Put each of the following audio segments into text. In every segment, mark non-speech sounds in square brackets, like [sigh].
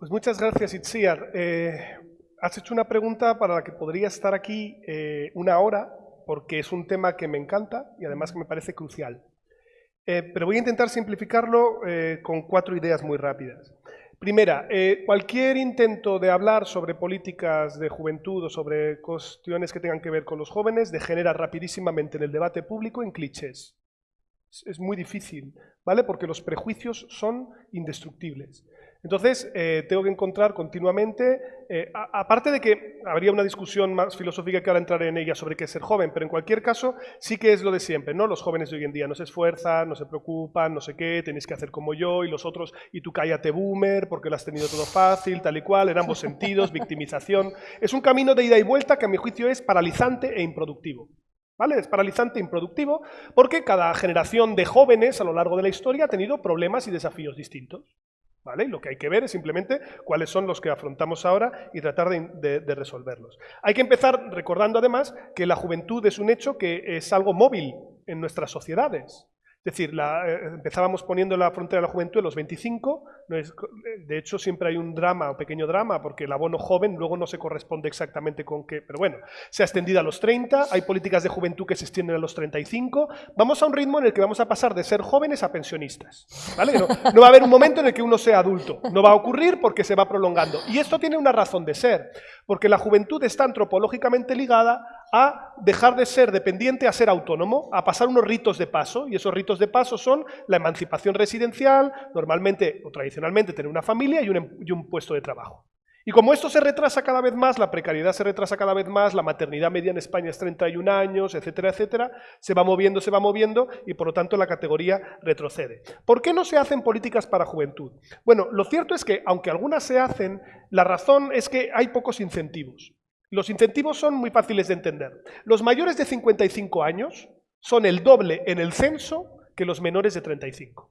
Pues muchas gracias, Itziar. Eh, has hecho una pregunta para la que podría estar aquí eh, una hora, porque es un tema que me encanta y además que me parece crucial. Eh, pero voy a intentar simplificarlo con cuatro ideas muy rápidas. Primera, cualquier intento de hablar sobre políticas de juventud o sobre cuestiones que tengan que ver con los jóvenes degenera rapidísimamente en el debate público en clichés. Es muy difícil, ¿vale? Porque los prejuicios son indestructibles. Entonces, eh, tengo que encontrar continuamente, eh, aparte de que habría una discusión más filosófica que ahora entraré en ella sobre qué es ser joven, pero en cualquier caso sí que es lo de siempre, ¿no? Los jóvenes de hoy en día no se esfuerzan, no se preocupan, no sé qué, tenéis que hacer como yo y los otros, y tú cállate boomer porque lo has tenido todo fácil, tal y cual, en ambos [laughs] sentidos, victimización. Es un camino de ida y vuelta que a mi juicio es paralizante e improductivo. ¿Vale? Es paralizante e improductivo porque cada generación de jóvenes a lo largo de la historia ha tenido problemas y desafíos distintos. ¿Vale? lo que hay que ver es simplemente cuáles son los que afrontamos ahora y tratar de, de, resolverlos. Hay que empezar recordando además que la juventud es un hecho que es algo móvil en nuestras sociedades. Es decir, eh, empezábamos poniendo la frontera de la juventud en los 25, de hecho siempre hay un drama, un pequeño drama, porque el abono joven luego no se corresponde exactamente con qué, pero bueno, se ha extendido a los 30, hay políticas de juventud que se extienden a los 35, vamos a un ritmo en el que vamos a pasar de ser jóvenes a pensionistas, ¿vale? No, no va a haber un momento en el que uno sea adulto, no va a ocurrir porque se va prolongando. Y esto tiene una razón de ser, porque la juventud está antropológicamente ligada a dejar de ser dependiente a ser autónomo, a pasar unos ritos de paso, y esos ritos de paso son la emancipación residencial, normalmente o tradicionalmente tener una familia y un, em, y un puesto de trabajo. Y como esto se retrasa cada vez más, la precariedad se retrasa cada vez más, la maternidad media en España es 31 años, etcétera, etcétera, se va moviendo, se va moviendo y por lo tanto la categoría retrocede. ¿Por qué no se hacen políticas para juventud? Bueno, lo cierto es que aunque algunas se hacen, la razón es que hay pocos incentivos. Los incentivos son muy fáciles de entender. Los mayores de 55 años son el doble en el censo que los menores de 35.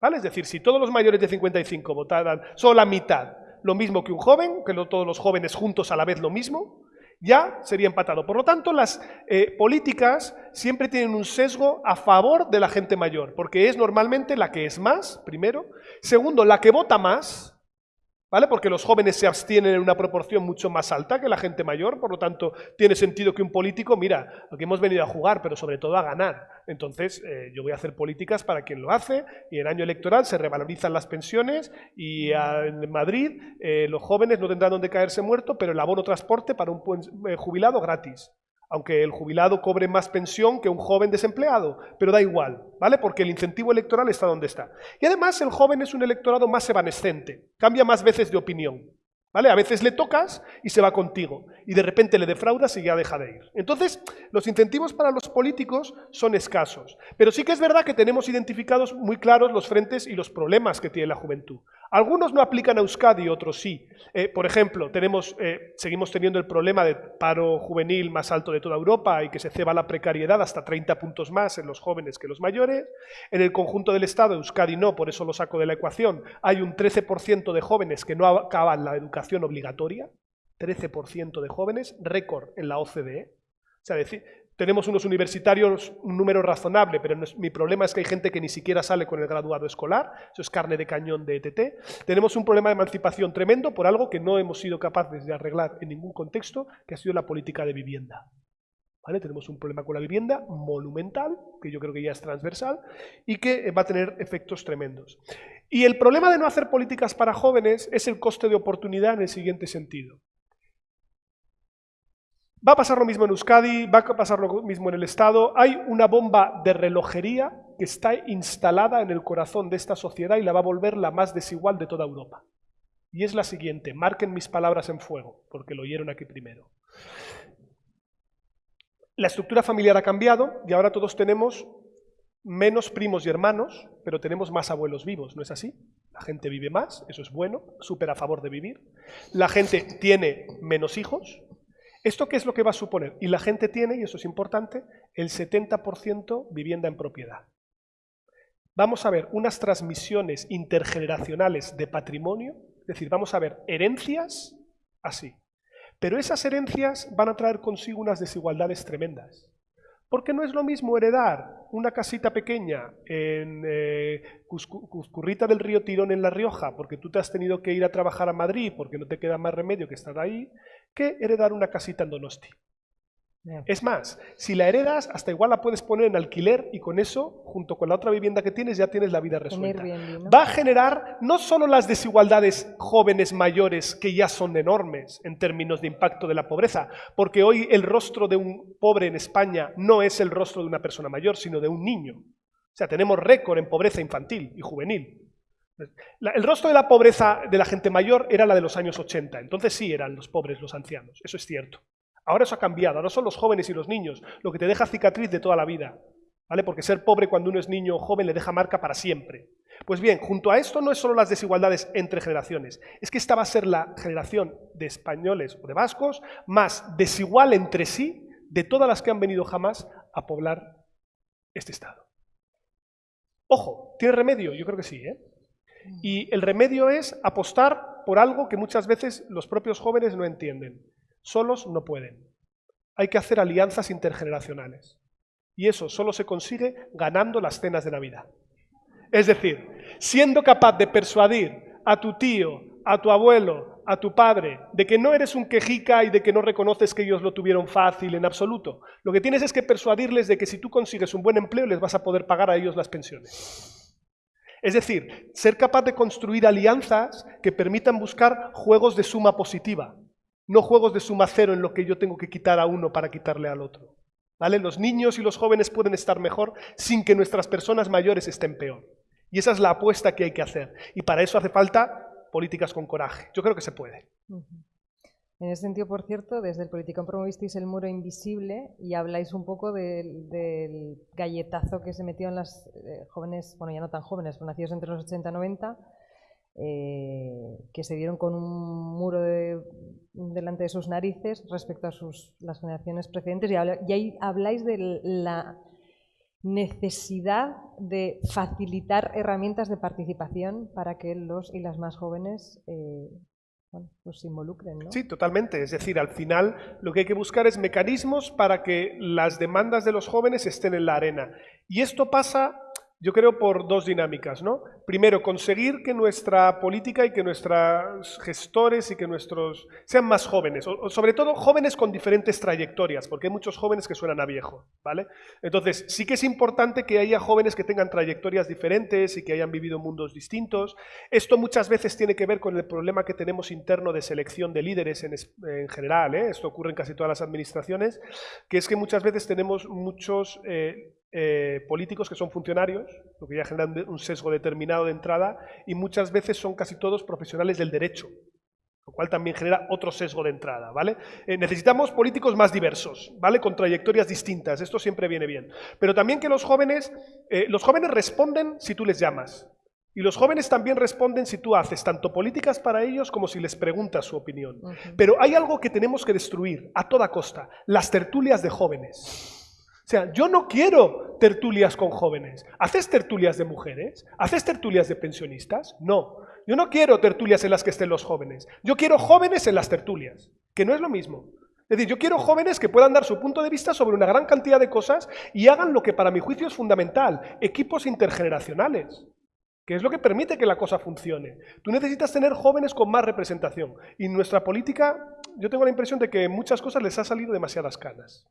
¿Vale? Es decir, si todos los mayores de 55 votaran solo la mitad, lo mismo que un joven, que todos los jóvenes juntos a la vez lo mismo, ya sería empatado. Por lo tanto, las eh, políticas siempre tienen un sesgo a favor de la gente mayor, porque es normalmente la que es más, primero. Segundo, la que vota más, ¿vale? Porque los jóvenes se abstienen en una proporción mucho más alta que la gente mayor, por lo tanto, tiene sentido que un político, mira, aquí hemos venido a jugar, pero sobre todo a ganar. Entonces, eh, yo voy a hacer políticas para quien lo hace, y en año electoral se revalorizan las pensiones, y en Madrid eh, los jóvenes no tendrán donde caerse muerto, pero el abono transporte para un eh, jubilado gratis aunque el jubilado cobre más pensión que un joven desempleado, pero da igual, ¿vale? Porque el incentivo electoral está donde está. Y además el joven es un electorado más evanescente, cambia más veces de opinión. ¿Vale? A veces le tocas y se va contigo, y de repente le defraudas y ya deja de ir. Entonces, los incentivos para los políticos son escasos, pero sí que es verdad que tenemos identificados muy claros los frentes y los problemas que tiene la juventud. Algunos no aplican a Euskadi, otros sí. Eh, por ejemplo, tenemos, eh, seguimos teniendo el problema de paro juvenil más alto de toda Europa y que se ceba la precariedad hasta 30 puntos más en los jóvenes que los mayores. En el conjunto del Estado, Euskadi no, por eso lo saco de la ecuación, hay un 13% de jóvenes que no acaban la educación obligatoria, 13% de jóvenes, récord en la OCDE. O sea, decir, tenemos unos universitarios, un número razonable, pero mi problema es que hay gente que ni siquiera sale con el graduado escolar, eso es carne de cañón de ETT. Tenemos un problema de emancipación tremendo por algo que no hemos sido capaces de arreglar en ningún contexto, que ha sido la política de vivienda. ¿Vale? Tenemos un problema con la vivienda monumental, que yo creo que ya es transversal, y que va a tener efectos tremendos. Y el problema de no hacer políticas para jóvenes es el coste de oportunidad en el siguiente sentido. Va a pasar lo mismo en Euskadi, va a pasar lo mismo en el Estado. Hay una bomba de relojería que está instalada en el corazón de esta sociedad y la va a volver la más desigual de toda Europa. Y es la siguiente, marquen mis palabras en fuego, porque lo oyeron aquí primero. La estructura familiar ha cambiado y ahora todos tenemos menos primos y hermanos, pero tenemos más abuelos vivos, ¿no es así? La gente vive más, eso es bueno, súper a favor de vivir. La gente tiene menos hijos. ¿Esto qué es lo que va a suponer? Y la gente tiene, y eso es importante, el 70% vivienda en propiedad. Vamos a ver unas transmisiones intergeneracionales de patrimonio, es decir, vamos a ver herencias así. Pero esas herencias van a traer consigo unas desigualdades tremendas. Porque no es lo mismo heredar una casita pequeña en eh, Cuscurrita del Río Tirón en La Rioja, porque tú te has tenido que ir a trabajar a Madrid porque no te queda más remedio que estar ahí, que heredar una casita en Donosti. Es más, si la heredas, hasta igual la puedes poner en alquiler y con eso, junto con la otra vivienda que tienes, ya tienes la vida resuelta. Va a generar no solo las desigualdades jóvenes mayores, que ya son enormes en términos de impacto de la pobreza, porque hoy el rostro de un pobre en España no es el rostro de una persona mayor, sino de un niño. O sea, tenemos récord en pobreza infantil y juvenil. El rostro de la pobreza de la gente mayor era la de los años 80, entonces sí eran los pobres los ancianos, eso es cierto. Ahora eso ha cambiado, ahora son los jóvenes y los niños, lo que te deja cicatriz de toda la vida. ¿Vale? Porque ser pobre cuando uno es niño o joven le deja marca para siempre. Pues bien, junto a esto no es solo las desigualdades entre generaciones, es que esta va a ser la generación de españoles o de vascos más desigual entre sí de todas las que han venido jamás a poblar este Estado. Ojo, ¿tiene remedio? Yo creo que sí. ¿eh? Y el remedio es apostar por algo que muchas veces los propios jóvenes no entienden. Solos no pueden. Hay que hacer alianzas intergeneracionales. Y eso solo se consigue ganando las cenas de Navidad. Es decir, siendo capaz de persuadir a tu tío, a tu abuelo, a tu padre, de que no eres un quejica y de que no reconoces que ellos lo tuvieron fácil en absoluto. Lo que tienes es que persuadirles de que si tú consigues un buen empleo les vas a poder pagar a ellos las pensiones. Es decir, ser capaz de construir alianzas que permitan buscar juegos de suma positiva, no juegos de suma cero en lo que yo tengo que quitar a uno para quitarle al otro. ¿Vale? Los niños y los jóvenes pueden estar mejor sin que nuestras personas mayores estén peor. Y esa es la apuesta que hay que hacer. Y para eso hace falta políticas con coraje. Yo creo que se puede. En ese sentido, por cierto, desde el Politicón promovisteis el muro invisible y habláis un poco del, galletazo que se metió en las eh, jóvenes, bueno, ya no tan jóvenes, pero nacidos entre los 80 y 90, eh, que se dieron con un muro delante de sus narices respecto a sus, las generaciones precedentes. Y, ahí habláis de la necesidad de facilitar herramientas de participación para que los y las más jóvenes eh, pues involucren. Sí, totalmente. Es decir, al final lo que hay que buscar es mecanismos para que las demandas de los jóvenes estén en la arena. Y esto pasa yo creo por dos dinámicas, ¿no? Primero, conseguir que nuestra política y que nuestros gestores y que nuestros sean más jóvenes, o, sobre todo jóvenes con diferentes trayectorias, porque hay muchos jóvenes que suenan a viejo, ¿vale? Entonces, sí que es importante que haya jóvenes que tengan trayectorias diferentes y que hayan vivido mundos distintos. Esto muchas veces tiene que ver con el problema que tenemos interno de selección de líderes en, general, ¿eh? esto ocurre en casi todas las administraciones, que es que muchas veces tenemos muchos... Eh, eh, políticos que son funcionarios, lo que ya generan un sesgo determinado de entrada, y muchas veces son casi todos profesionales del derecho, lo cual también genera otro sesgo de entrada, ¿vale? Eh, necesitamos políticos más diversos, ¿vale? Con trayectorias distintas, esto siempre viene bien. Pero también que los jóvenes, eh, los jóvenes responden si tú les llamas, y los jóvenes también responden si tú haces tanto políticas para ellos como si les preguntas su opinión. Pero hay algo que tenemos que destruir a toda costa, las tertulias de jóvenes. Sea, yo no quiero tertulias con jóvenes. ¿Haces tertulias de mujeres? ¿Haces tertulias de pensionistas? No. Yo no quiero tertulias en las que estén los jóvenes. Yo quiero jóvenes en las tertulias, que no es lo mismo. Es decir, yo quiero jóvenes que puedan dar su punto de vista sobre una gran cantidad de cosas y hagan lo que para mi juicio es fundamental, equipos intergeneracionales, que es lo que permite que la cosa funcione. Tú necesitas tener jóvenes con más representación y nuestra política, yo tengo la impresión de que en muchas cosas les ha salido demasiadas canas.